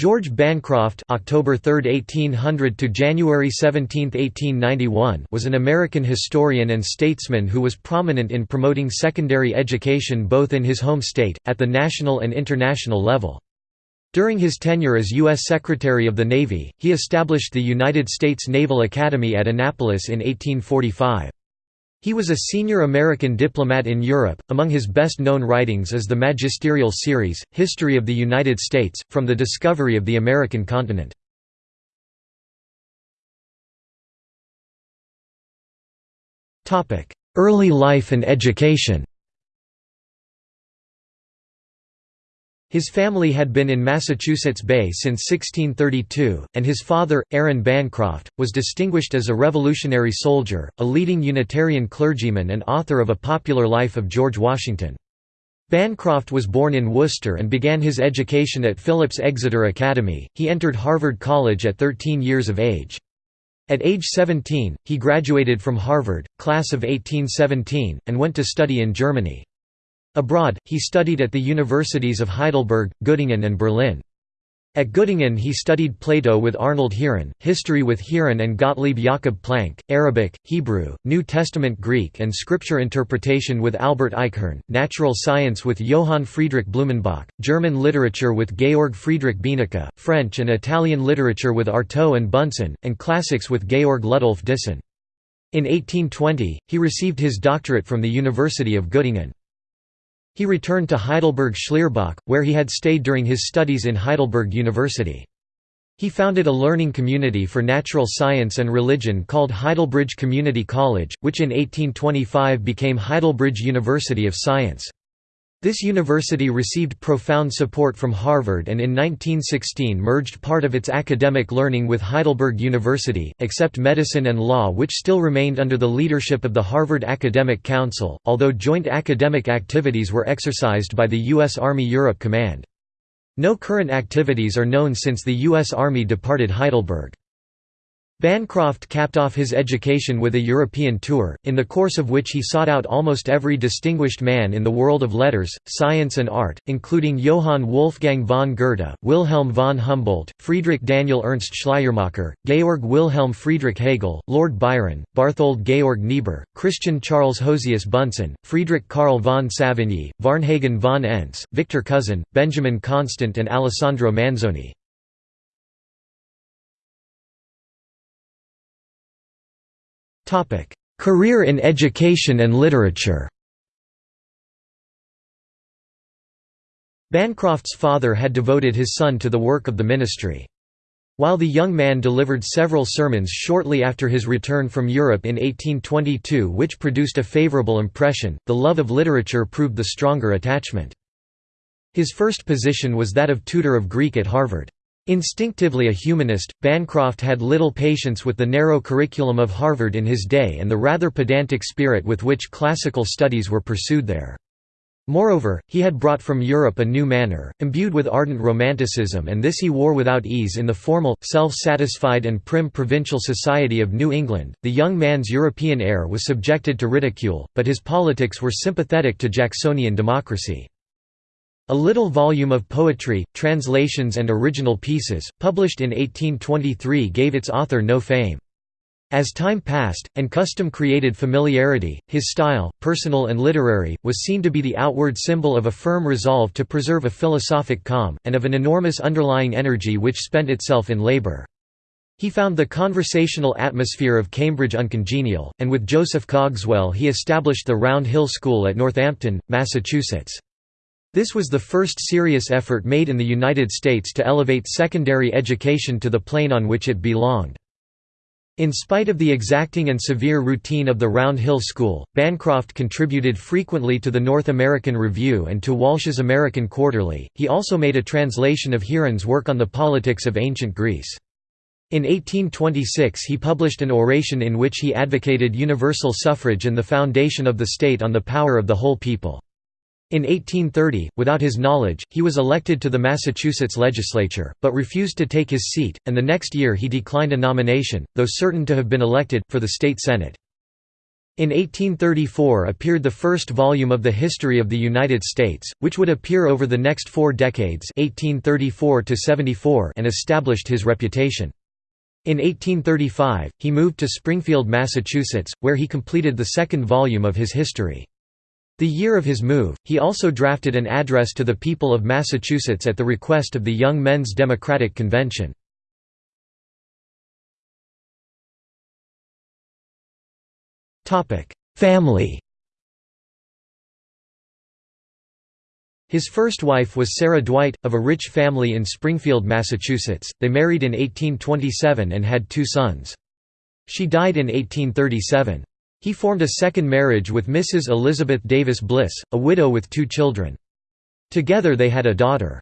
George Bancroft October 3, 1800 to January 17, 1891 was an American historian and statesman who was prominent in promoting secondary education both in his home state, at the national and international level. During his tenure as U.S. Secretary of the Navy, he established the United States Naval Academy at Annapolis in 1845. He was a senior American diplomat in Europe. Among his best known writings is the magisterial series, History of the United States, from the discovery of the American continent. Early life and education His family had been in Massachusetts Bay since 1632, and his father, Aaron Bancroft, was distinguished as a Revolutionary soldier, a leading Unitarian clergyman and author of A Popular Life of George Washington. Bancroft was born in Worcester and began his education at Phillips Exeter Academy. He entered Harvard College at 13 years of age. At age 17, he graduated from Harvard, class of 1817, and went to study in Germany. Abroad, he studied at the universities of Heidelberg, Göttingen and Berlin. At Göttingen he studied Plato with Arnold Heeren, history with Heeren and Gottlieb Jakob Planck, Arabic, Hebrew, New Testament Greek and scripture interpretation with Albert Eichhorn, natural science with Johann Friedrich Blumenbach, German literature with Georg Friedrich Benecke, French and Italian literature with Artaud and Bunsen, and classics with Georg Ludolf Dissen. In 1820, he received his doctorate from the University of Göttingen. He returned to Heidelberg Schlierbach, where he had stayed during his studies in Heidelberg University. He founded a learning community for natural science and religion called Heidelberg Community College, which in 1825 became Heidelberg University of Science. This university received profound support from Harvard and in 1916 merged part of its academic learning with Heidelberg University, except medicine and law which still remained under the leadership of the Harvard Academic Council, although joint academic activities were exercised by the U.S. Army Europe Command. No current activities are known since the U.S. Army departed Heidelberg. Bancroft capped off his education with a European tour, in the course of which he sought out almost every distinguished man in the world of letters, science and art, including Johann Wolfgang von Goethe, Wilhelm von Humboldt, Friedrich Daniel Ernst Schleiermacher, Georg Wilhelm Friedrich Hegel, Lord Byron, Barthold Georg Niebuhr, Christian Charles Josias Bunsen, Friedrich Karl von Savigny, Varnhagen von Ense, Victor Cousin, Benjamin Constant and Alessandro Manzoni. Career in education and literature Bancroft's father had devoted his son to the work of the ministry. While the young man delivered several sermons shortly after his return from Europe in 1822 which produced a favorable impression, the love of literature proved the stronger attachment. His first position was that of tutor of Greek at Harvard. Instinctively a humanist, Bancroft had little patience with the narrow curriculum of Harvard in his day and the rather pedantic spirit with which classical studies were pursued there. Moreover, he had brought from Europe a new manner, imbued with ardent romanticism and this he wore without ease in the formal, self-satisfied and prim provincial society of New England. The young man's European air was subjected to ridicule, but his politics were sympathetic to Jacksonian democracy. A little volume of poetry, translations and original pieces, published in 1823 gave its author no fame. As time passed, and custom created familiarity, his style, personal and literary, was seen to be the outward symbol of a firm resolve to preserve a philosophic calm, and of an enormous underlying energy which spent itself in labour. He found the conversational atmosphere of Cambridge uncongenial, and with Joseph Cogswell he established the Round Hill School at Northampton, Massachusetts. This was the first serious effort made in the United States to elevate secondary education to the plane on which it belonged. In spite of the exacting and severe routine of the Round Hill School, Bancroft contributed frequently to the North American Review and to Walsh's American Quarterly. He also made a translation of Heeren's work on the politics of ancient Greece. In 1826 he published an oration in which he advocated universal suffrage and the foundation of the state on the power of the whole people. In 1830, without his knowledge, he was elected to the Massachusetts legislature, but refused to take his seat, and the next year he declined a nomination, though certain to have been elected, for the state senate. In 1834 appeared the first volume of the History of the United States, which would appear over the next four decades 1834 and established his reputation. In 1835, he moved to Springfield, Massachusetts, where he completed the second volume of his history. The year of his move, he also drafted an address to the people of Massachusetts at the request of the Young Men's Democratic Convention. Family His first wife was Sarah Dwight, of a rich family in Springfield, Massachusetts. They married in 1827 and had two sons. She died in 1837. He formed a second marriage with Mrs. Elizabeth Davis Bliss, a widow with two children. Together they had a daughter.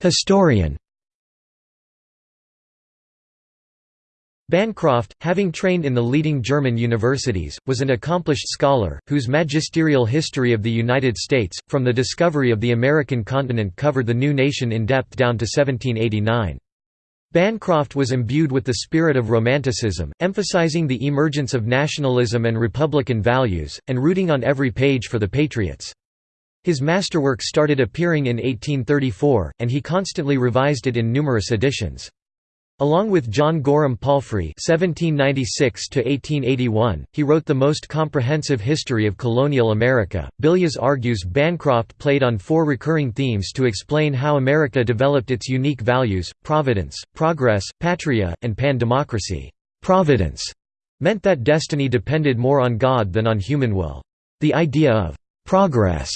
Historian Bancroft, having trained in the leading German universities, was an accomplished scholar, whose magisterial history of the United States, from the discovery of the American continent covered the new nation in depth down to 1789. Bancroft was imbued with the spirit of Romanticism, emphasizing the emergence of nationalism and republican values, and rooting on every page for the Patriots. His masterwork started appearing in 1834, and he constantly revised it in numerous editions. Along with John Gorham Palfrey (1796–1881), he wrote the most comprehensive history of colonial America. Billias argues Bancroft played on four recurring themes to explain how America developed its unique values: providence, progress, patria, and pan-democracy. Providence meant that destiny depended more on God than on human will. The idea of progress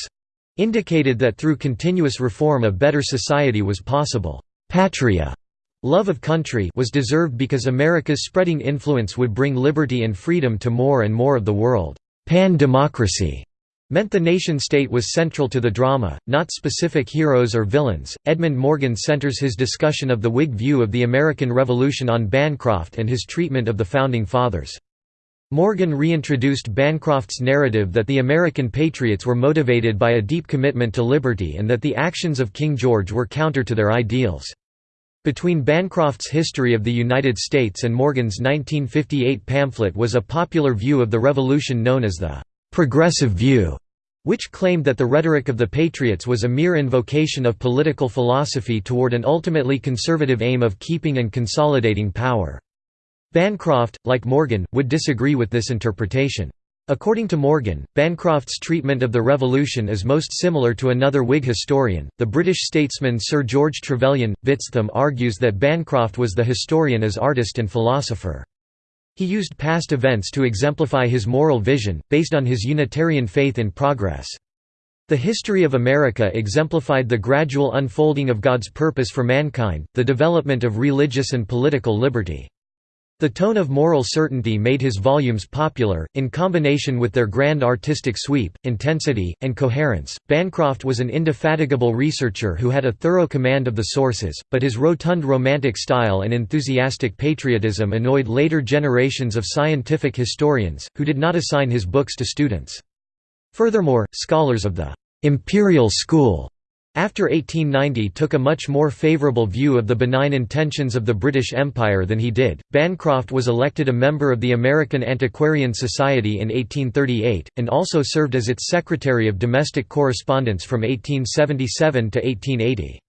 indicated that through continuous reform a better society was possible. Patria Love of country was deserved because America's spreading influence would bring liberty and freedom to more and more of the world. Pan-democracy meant the nation-state was central to the drama, not specific heroes or villains. Edmund Morgan centers his discussion of the Whig view of the American Revolution on Bancroft and his treatment of the Founding Fathers. Morgan reintroduced Bancroft's narrative that the American patriots were motivated by a deep commitment to liberty and that the actions of King George were counter to their ideals. Between Bancroft's History of the United States and Morgan's 1958 pamphlet was a popular view of the Revolution known as the «progressive view», which claimed that the rhetoric of the Patriots was a mere invocation of political philosophy toward an ultimately conservative aim of keeping and consolidating power. Bancroft, like Morgan, would disagree with this interpretation. According to Morgan, Bancroft's treatment of the Revolution is most similar to another Whig historian, the British statesman Sir George Trevelyan. Bitstham argues that Bancroft was the historian as artist and philosopher. He used past events to exemplify his moral vision, based on his Unitarian faith in progress. The history of America exemplified the gradual unfolding of God's purpose for mankind, the development of religious and political liberty. The tone of moral certainty made his volumes popular, in combination with their grand artistic sweep, intensity, and coherence. Bancroft was an indefatigable researcher who had a thorough command of the sources, but his rotund romantic style and enthusiastic patriotism annoyed later generations of scientific historians, who did not assign his books to students. Furthermore, scholars of the imperial school after 1890 took a much more favourable view of the benign intentions of the British Empire than he did. Bancroft was elected a member of the American Antiquarian Society in 1838, and also served as its Secretary of Domestic Correspondence from 1877 to 1880.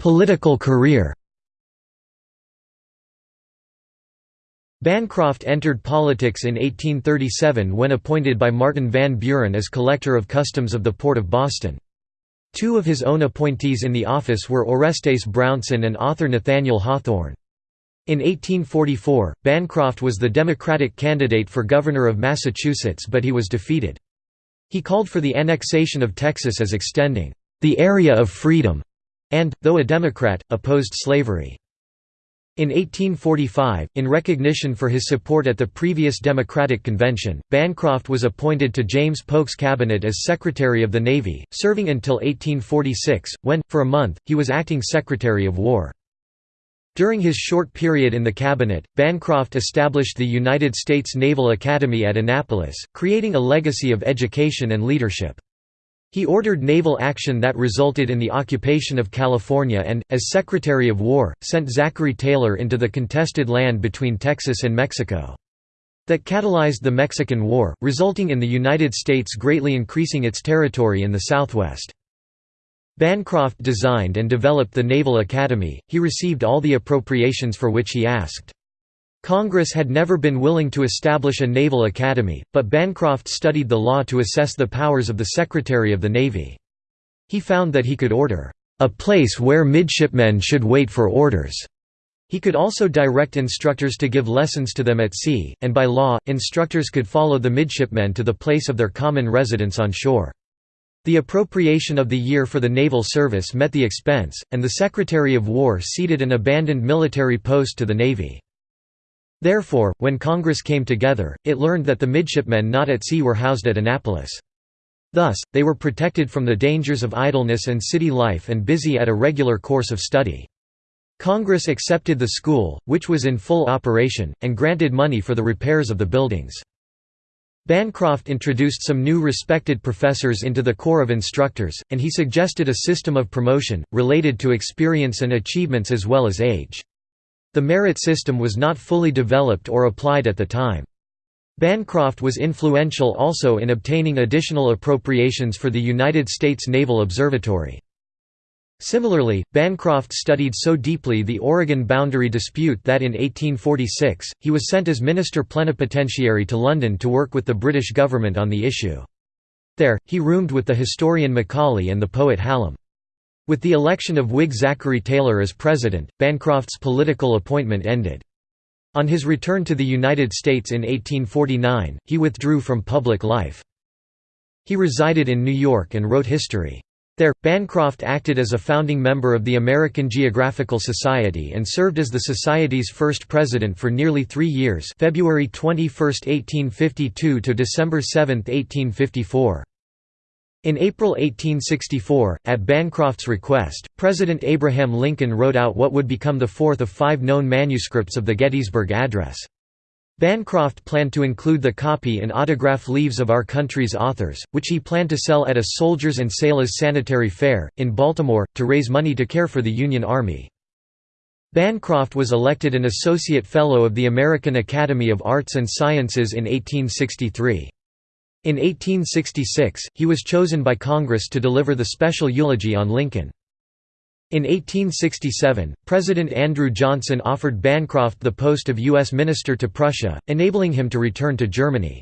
Political career Bancroft entered politics in 1837 when appointed by Martin Van Buren as Collector of Customs of the Port of Boston. Two of his own appointees in the office were Orestes Brownson and author Nathaniel Hawthorne. In 1844, Bancroft was the Democratic candidate for governor of Massachusetts but he was defeated. He called for the annexation of Texas as extending the area of freedom, and, though a Democrat, opposed slavery. In 1845, in recognition for his support at the previous Democratic Convention, Bancroft was appointed to James Polk's cabinet as Secretary of the Navy, serving until 1846, when, for a month, he was acting Secretary of War. During his short period in the cabinet, Bancroft established the United States Naval Academy at Annapolis, creating a legacy of education and leadership. He ordered naval action that resulted in the occupation of California and, as Secretary of War, sent Zachary Taylor into the contested land between Texas and Mexico. That catalyzed the Mexican War, resulting in the United States greatly increasing its territory in the Southwest. Bancroft designed and developed the Naval Academy, he received all the appropriations for which he asked. Congress had never been willing to establish a naval academy, but Bancroft studied the law to assess the powers of the Secretary of the Navy. He found that he could order, "...a place where midshipmen should wait for orders." He could also direct instructors to give lessons to them at sea, and by law, instructors could follow the midshipmen to the place of their common residence on shore. The appropriation of the year for the naval service met the expense, and the Secretary of War ceded an abandoned military post to the Navy. Therefore, when Congress came together, it learned that the midshipmen not at sea were housed at Annapolis. Thus, they were protected from the dangers of idleness and city life and busy at a regular course of study. Congress accepted the school, which was in full operation, and granted money for the repairs of the buildings. Bancroft introduced some new respected professors into the Corps of Instructors, and he suggested a system of promotion, related to experience and achievements as well as age. The merit system was not fully developed or applied at the time. Bancroft was influential also in obtaining additional appropriations for the United States Naval Observatory. Similarly, Bancroft studied so deeply the Oregon boundary dispute that in 1846, he was sent as minister plenipotentiary to London to work with the British government on the issue. There, he roomed with the historian Macaulay and the poet Hallam. With the election of Whig Zachary Taylor as president, Bancroft's political appointment ended. On his return to the United States in 1849, he withdrew from public life. He resided in New York and wrote history. There, Bancroft acted as a founding member of the American Geographical Society and served as the Society's first president for nearly three years February 21, 1852 to December 7, 1854. In April 1864, at Bancroft's request, President Abraham Lincoln wrote out what would become the fourth of five known manuscripts of the Gettysburg Address. Bancroft planned to include the copy in autograph leaves of our country's authors, which he planned to sell at a Soldiers and Sailors Sanitary Fair, in Baltimore, to raise money to care for the Union Army. Bancroft was elected an Associate Fellow of the American Academy of Arts and Sciences in 1863. In 1866, he was chosen by Congress to deliver the special eulogy on Lincoln. In 1867, President Andrew Johnson offered Bancroft the post of U.S. Minister to Prussia, enabling him to return to Germany.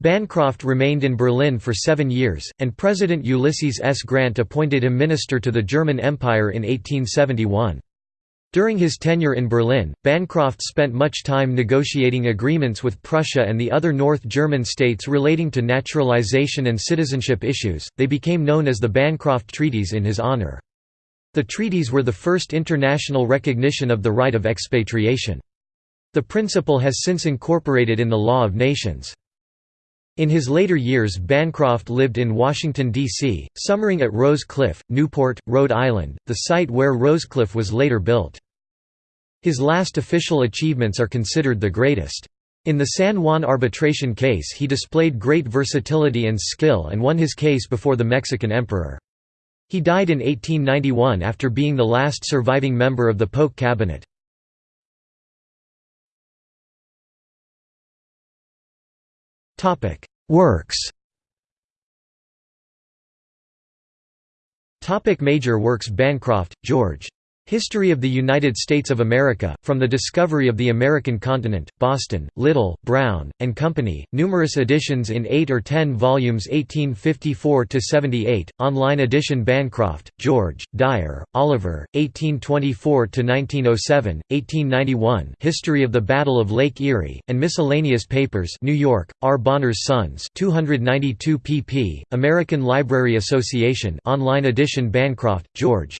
Bancroft remained in Berlin for seven years, and President Ulysses S. Grant appointed him minister to the German Empire in 1871. During his tenure in Berlin, Bancroft spent much time negotiating agreements with Prussia and the other North German states relating to naturalization and citizenship issues, they became known as the Bancroft Treaties in his honor. The treaties were the first international recognition of the right of expatriation. The principle has since incorporated in the law of nations. In his later years Bancroft lived in Washington, D.C., summering at Rose Cliff, Newport, Rhode Island, the site where Rosecliff was later built. His last official achievements are considered the greatest. In the San Juan arbitration case he displayed great versatility and skill and won his case before the Mexican emperor. He died in 1891 after being the last surviving member of the Polk cabinet. Works Major works Bancroft, George. History of the United States of America, From the Discovery of the American Continent, Boston, Little, Brown, and Company, numerous editions in 8 or 10 volumes 1854–78, online edition Bancroft, George, Dyer, Oliver, 1824–1907, 1891 History of the Battle of Lake Erie, and Miscellaneous Papers New York, R. Bonner's Sons 292 pp. American Library Association online edition Bancroft, George.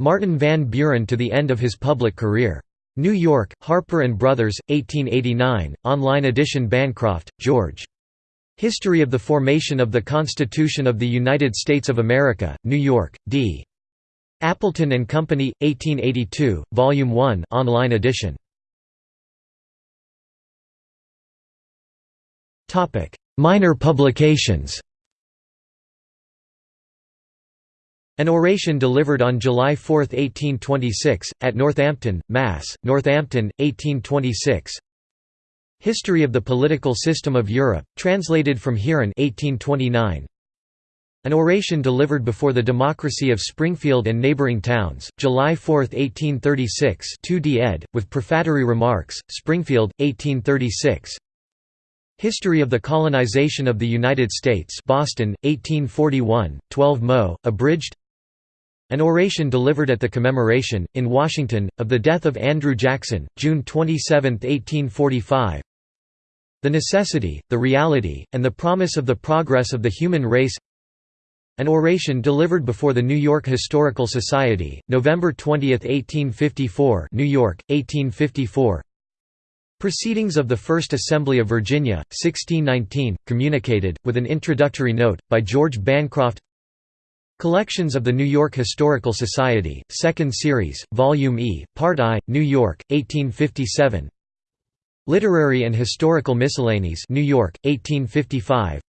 Martin Van Buren to the end of his public career. New York, Harper & Brothers, 1889, online edition Bancroft, George. History of the Formation of the Constitution of the United States of America, New York, D. Appleton and Company, 1882, Volume 1 online edition. Minor publications An oration delivered on July 4, 1826, at Northampton, Mass., Northampton, 1826 History of the Political System of Europe, translated from Heeren 1829. An oration delivered before the Democracy of Springfield and neighboring towns, July 4, 1836 2d ed., with prefatory remarks, Springfield, 1836 History of the Colonization of the United States Boston, 1841, 12 Mo, abridged an oration delivered at the commemoration, in Washington, of the death of Andrew Jackson, June 27, 1845 The necessity, the reality, and the promise of the progress of the human race. An oration delivered before the New York Historical Society, November 20, 1854 New York, 1854 Proceedings of the First Assembly of Virginia, 1619, communicated, with an introductory note, by George Bancroft Collections of the New York Historical Society, 2nd Series, Volume E, Part I, New York, 1857 Literary and Historical Miscellanies New York, 1855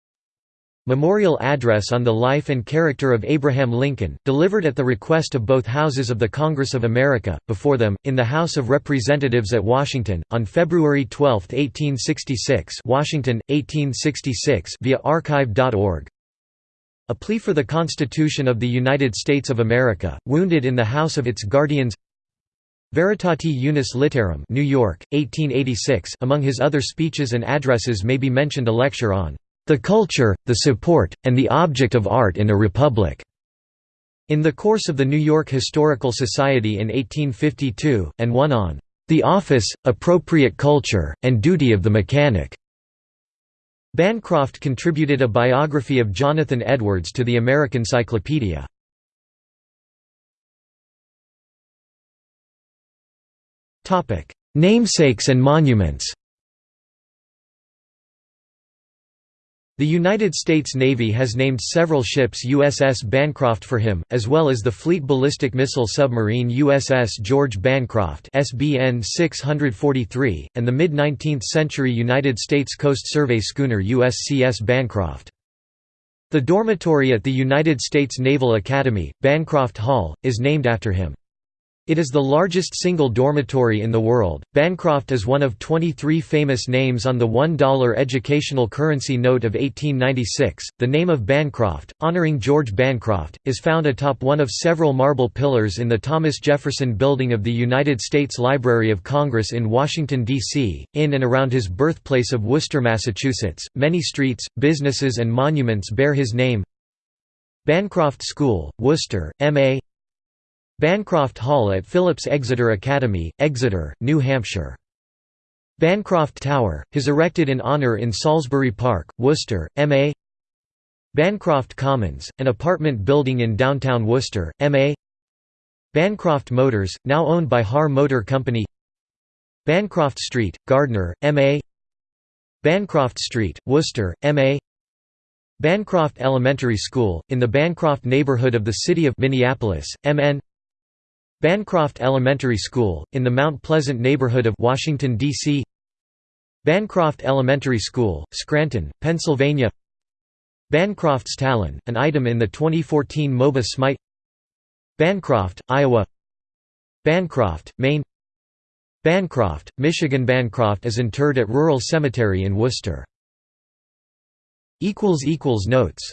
Memorial Address on the Life and Character of Abraham Lincoln, delivered at the request of both Houses of the Congress of America, before them, in the House of Representatives at Washington, on February 12, 1866 Washington, 1866 via archive.org a plea for the Constitution of the United States of America, wounded in the house of its guardians Veritati Unis Litterum New York, 1886 among his other speeches and addresses may be mentioned a lecture on "...the culture, the support, and the object of art in a republic." In the course of the New York Historical Society in 1852, and one on "...the office, appropriate culture, and duty of the mechanic." Bancroft contributed a biography of Jonathan Edwards to the American Cyclopedia. Namesakes and monuments The United States Navy has named several ships USS Bancroft for him, as well as the Fleet Ballistic Missile Submarine USS George Bancroft SBN 643, and the mid-19th century United States Coast Survey schooner USCS Bancroft. The dormitory at the United States Naval Academy, Bancroft Hall, is named after him. It is the largest single dormitory in the world. Bancroft is one of 23 famous names on the $1 educational currency note of 1896. The name of Bancroft, honoring George Bancroft, is found atop one of several marble pillars in the Thomas Jefferson Building of the United States Library of Congress in Washington, D.C., in and around his birthplace of Worcester, Massachusetts. Many streets, businesses, and monuments bear his name. Bancroft School, Worcester, M.A. Bancroft Hall at Phillips Exeter Academy, Exeter, New Hampshire. Bancroft Tower, his erected in honour in Salisbury Park, Worcester, MA Bancroft Commons, an apartment building in downtown Worcester, MA Bancroft Motors, now owned by Har Motor Company. Bancroft Street, Gardner, MA Bancroft Street, Worcester, MA Bancroft Elementary School, in the Bancroft neighborhood of the city of Minneapolis, MN Bancroft Elementary School, in the Mount Pleasant neighborhood of Washington, D.C. Bancroft Elementary School, Scranton, Pennsylvania. Bancroft's Talon, an item in the 2014 MOBA Smite Bancroft, Iowa. Bancroft, Maine. Bancroft, Michigan. Bancroft is interred at Rural Cemetery in Worcester. Notes